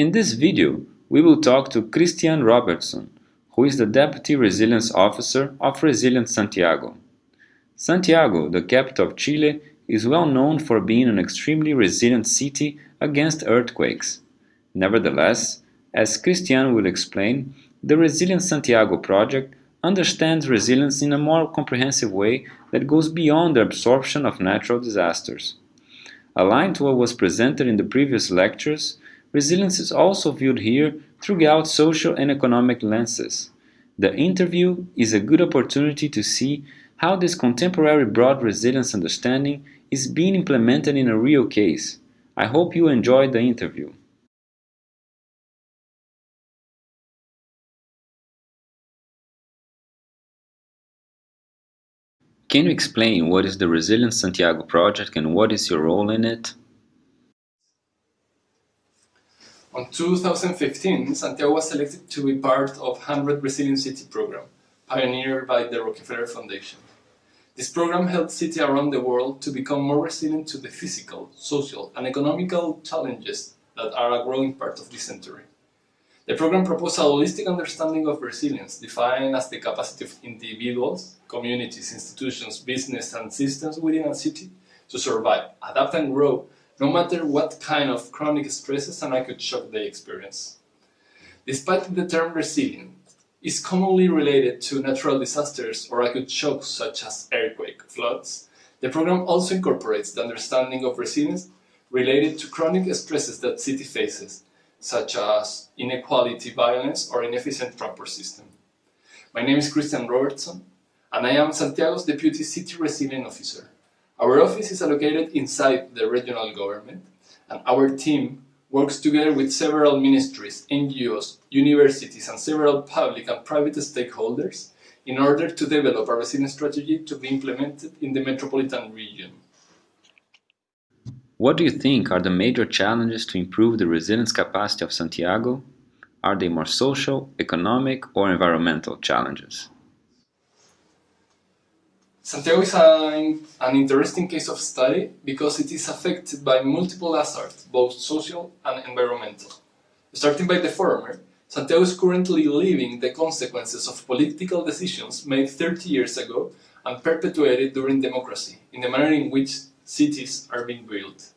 In this video, we will talk to Christian Robertson, who is the Deputy Resilience Officer of Resilient Santiago. Santiago, the capital of Chile, is well known for being an extremely resilient city against earthquakes. Nevertheless, as Christian will explain, the Resilient Santiago project understands resilience in a more comprehensive way that goes beyond the absorption of natural disasters. Aligned to what was presented in the previous lectures, resilience is also viewed here throughout social and economic lenses. The interview is a good opportunity to see how this contemporary broad resilience understanding is being implemented in a real case. I hope you enjoyed the interview. Can you explain what is the Resilient Santiago project and what is your role in it? On 2015, Santiago was selected to be part of 100 Resilient City program, pioneered by the Rockefeller Foundation. This program helps cities around the world to become more resilient to the physical, social, and economical challenges that are a growing part of this century. The program proposes a holistic understanding of resilience, defined as the capacity of individuals, communities, institutions, business, and systems within a city to survive, adapt, and grow, no matter what kind of chronic stresses and acute shock they experience. Despite the term resilient is commonly related to natural disasters or acute shocks such as earthquake, floods, the program also incorporates the understanding of resilience related to chronic stresses that city faces, such as inequality, violence, or inefficient transport system. My name is Christian Robertson, and I am Santiago's Deputy City Resilient Officer. Our office is located inside the regional government, and our team works together with several ministries, NGOs, universities, and several public and private stakeholders in order to develop a resilience strategy to be implemented in the metropolitan region. What do you think are the major challenges to improve the resilience capacity of Santiago? Are they more social, economic, or environmental challenges? Santiago is an, an interesting case of study because it is affected by multiple hazards, both social and environmental. Starting by the former, Santiago is currently living the consequences of political decisions made 30 years ago and perpetuated during democracy, in the manner in which cities are being built.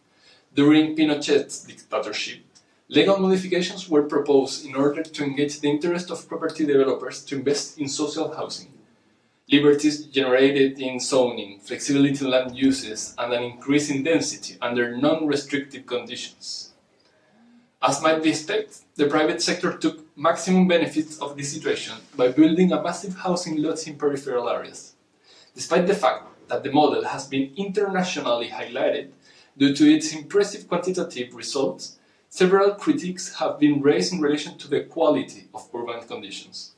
During Pinochet's dictatorship, legal modifications were proposed in order to engage the interest of property developers to invest in social housing. Liberties generated in zoning, flexibility in land uses, and an increase in density under non-restrictive conditions. As might be expected, the private sector took maximum benefits of this situation by building a massive housing lots in peripheral areas. Despite the fact that the model has been internationally highlighted, Due to its impressive quantitative results, several critiques have been raised in relation to the quality of urban conditions.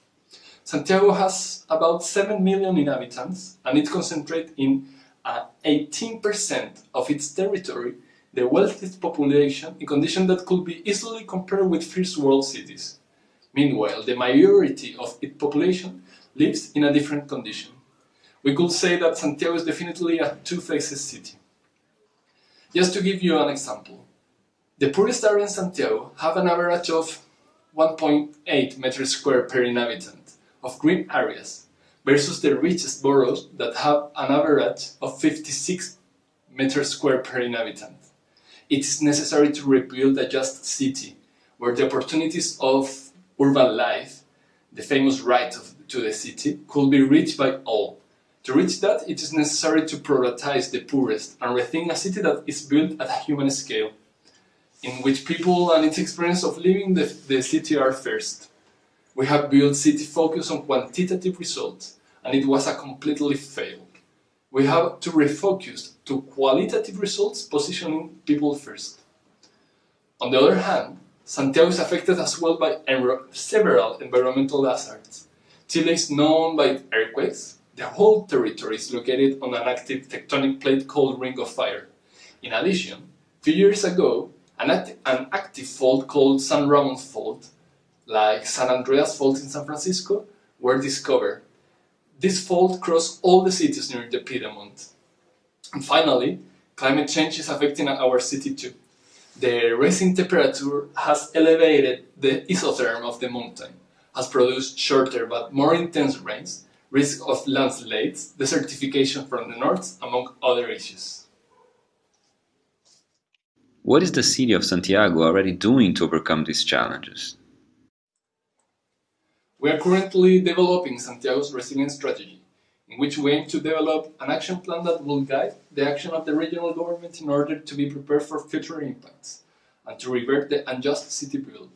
Santiago has about 7 million inhabitants and it concentrates in uh, 18% of its territory the wealthiest population in conditions that could be easily compared with first world cities. Meanwhile, the majority of its population lives in a different condition. We could say that Santiago is definitely a two-faced city. Just to give you an example, the poorest areas in Santiago have an average of 1.8 meters square per inhabitant of green areas versus the richest boroughs that have an average of 56 meters square per inhabitant. It is necessary to rebuild a just city where the opportunities of urban life, the famous right of, to the city, could be reached by all to reach that, it is necessary to prioritize the poorest and rethink a city that is built at a human scale, in which people and its experience of living the, the city are first. We have built city focus on quantitative results, and it was a completely failed. We have to refocus to qualitative results, positioning people first. On the other hand, Santiago is affected as well by several environmental hazards. Chile is known by earthquakes, the whole territory is located on an active tectonic plate called Ring of Fire. In addition, few years ago, an, act an active fault called San Ramon Fault, like San Andreas Fault in San Francisco, were discovered. This fault crossed all the cities near the Piedmont. And finally, climate change is affecting our city too. The rising temperature has elevated the isotherm of the mountain, has produced shorter but more intense rains, risk of landslides, desertification from the north, among other issues. What is the city of Santiago already doing to overcome these challenges? We are currently developing Santiago's resilience strategy, in which we aim to develop an action plan that will guide the action of the regional government in order to be prepared for future impacts and to revert the unjust city build.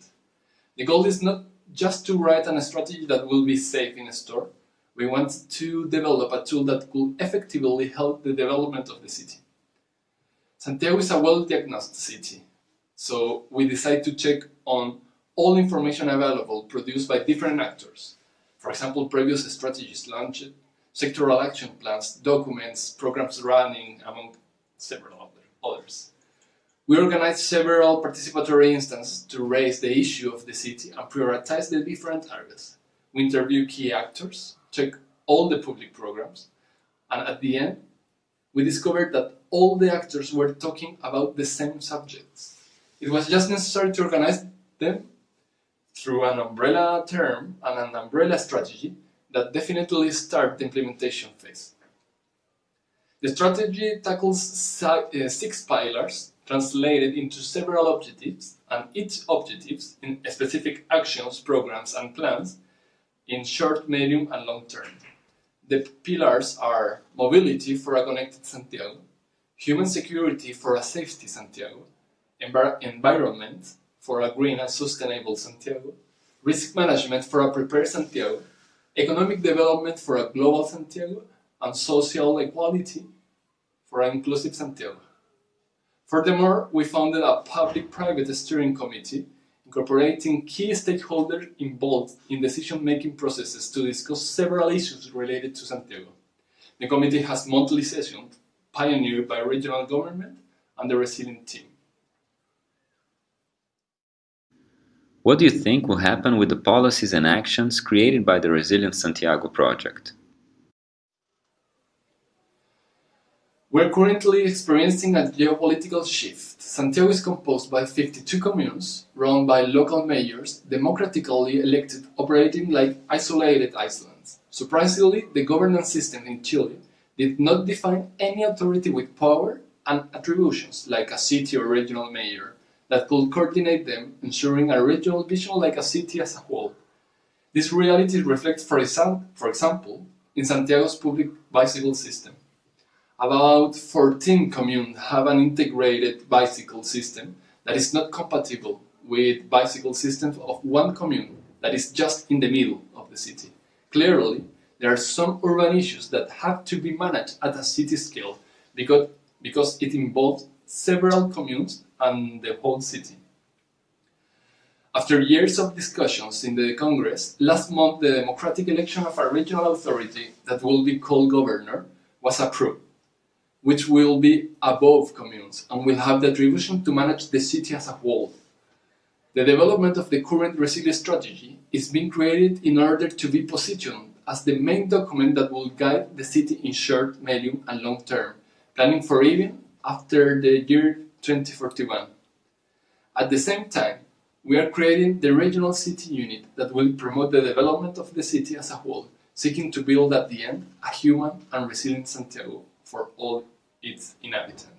The goal is not just to write a strategy that will be safe in a store. We want to develop a tool that could effectively help the development of the city. Santiago is a well-diagnosed city, so we decide to check on all information available produced by different actors. For example, previous strategies launched, sectoral action plans, documents, programs running, among several others. We organized several participatory instances to raise the issue of the city and prioritize the different areas. We interview key actors, check all the public programs, and at the end, we discovered that all the actors were talking about the same subjects. It was just necessary to organize them through an umbrella term and an umbrella strategy that definitely start the implementation phase. The strategy tackles uh, six pillars translated into several objectives and each objectives in specific actions, programs and plans in short, medium and long term. The pillars are mobility for a connected Santiago, human security for a safety Santiago, envir environment for a green and sustainable Santiago, risk management for a prepared Santiago, economic development for a global Santiago, and social equality for an inclusive Santiago. Furthermore, we founded a public-private steering committee incorporating key stakeholders involved in decision-making processes to discuss several issues related to Santiago. The committee has monthly sessions pioneered by regional government and the resilient team. What do you think will happen with the policies and actions created by the Resilient Santiago project? We're currently experiencing a geopolitical shift. Santiago is composed by 52 communes, run by local mayors, democratically elected, operating like isolated islands. Surprisingly, the governance system in Chile did not define any authority with power and attributions, like a city or regional mayor, that could coordinate them, ensuring a regional vision like a city as a whole. This reality reflects, for, for example, in Santiago's public bicycle system. About 14 communes have an integrated bicycle system that is not compatible with bicycle systems of one commune that is just in the middle of the city. Clearly, there are some urban issues that have to be managed at a city scale because, because it involves several communes and the whole city. After years of discussions in the Congress, last month the democratic election of a regional authority that will be called governor was approved, which will be above communes and will have the attribution to manage the city as a whole. The development of the current resilience strategy is being created in order to be positioned as the main document that will guide the city in short, medium and long term, planning for even after the year 2041. At the same time, we are creating the regional city unit that will promote the development of the city as a whole, seeking to build at the end a human and resilient Santiago for all its inhabitants.